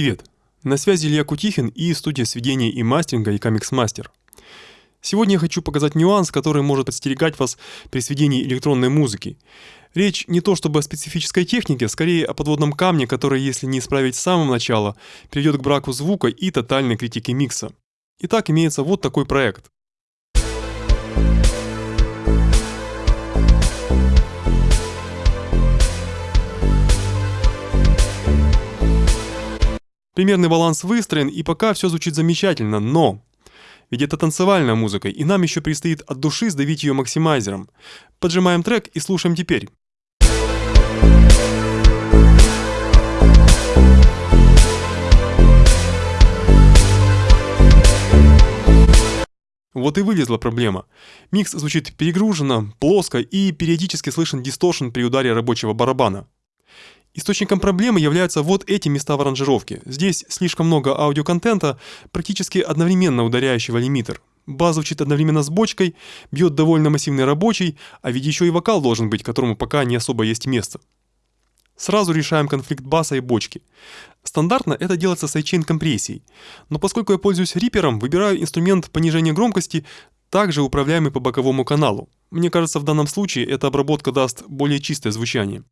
Привет! На связи Илья Кутихин и студия сведения и мастеринга Икамикс Мастер. Сегодня я хочу показать нюанс, который может подстерегать вас при сведении электронной музыки. Речь не то чтобы о специфической технике, скорее о подводном камне, который, если не исправить с самого начала, приведет к браку звука и тотальной критике микса. Итак, имеется вот такой проект. Примерный баланс выстроен, и пока все звучит замечательно, но... Ведь это танцевальная музыка, и нам еще предстоит от души сдавить ее максимайзером. Поджимаем трек и слушаем теперь. Вот и вылезла проблема. Микс звучит перегруженно, плоско и периодически слышен дисторшн при ударе рабочего барабана. Источником проблемы являются вот эти места в аранжировке. Здесь слишком много аудиоконтента, практически одновременно ударяющего лимитер. Бас звучит одновременно с бочкой, бьет довольно массивный рабочий, а ведь еще и вокал должен быть, которому пока не особо есть место. Сразу решаем конфликт баса и бочки. Стандартно это делается sidechain компрессией, но поскольку я пользуюсь Reaper ом, выбираю инструмент понижения громкости, также управляемый по боковому каналу. Мне кажется, в данном случае эта обработка даст более чистое звучание.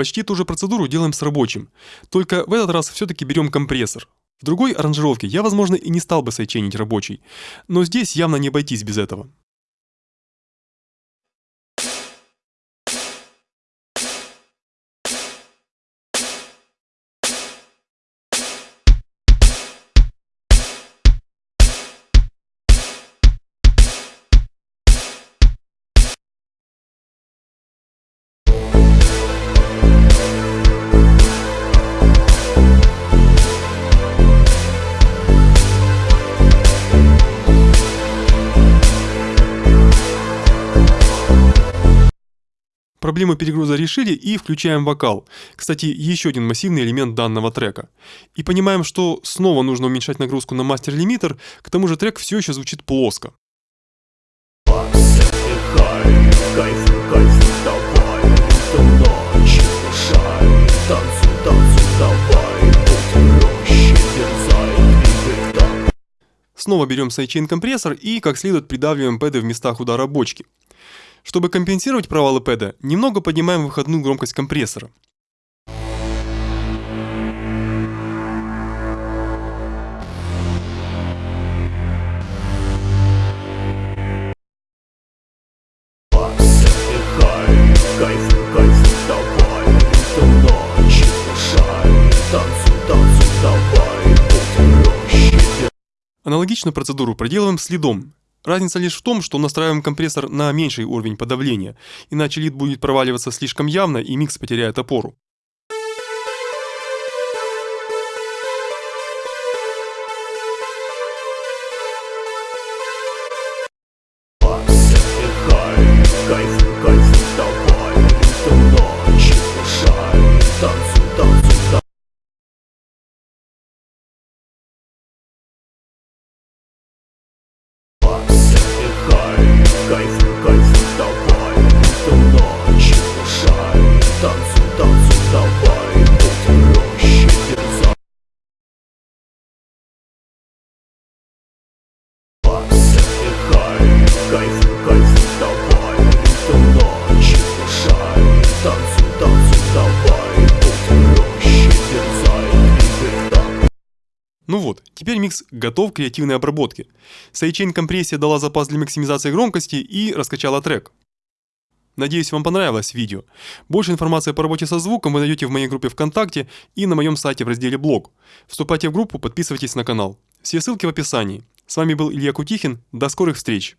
Почти ту же процедуру делаем с рабочим, только в этот раз все-таки берем компрессор. В другой аранжировке я, возможно, и не стал бы сайченить рабочий, но здесь явно не обойтись без этого. Проблему перегруза решили и включаем вокал. Кстати, еще один массивный элемент данного трека. И понимаем, что снова нужно уменьшать нагрузку на мастер-лимитер, к тому же трек все еще звучит плоско. Снова берем sidechain компрессор и как следует придавливаем пэды в местах удара бочки. Чтобы компенсировать провалы пэда, немного поднимаем выходную громкость компрессора. Аналогичную процедуру проделываем с лидом. Разница лишь в том, что настраиваем компрессор на меньший уровень подавления, иначе лид будет проваливаться слишком явно и микс потеряет опору. Ну вот, теперь микс готов к креативной обработке. Sidechain компрессия дала запас для максимизации громкости и раскачала трек. Надеюсь, вам понравилось видео. Больше информации по работе со звуком вы найдете в моей группе ВКонтакте и на моем сайте в разделе «Блог». Вступайте в группу, подписывайтесь на канал. Все ссылки в описании. С вами был Илья Кутихин. До скорых встреч!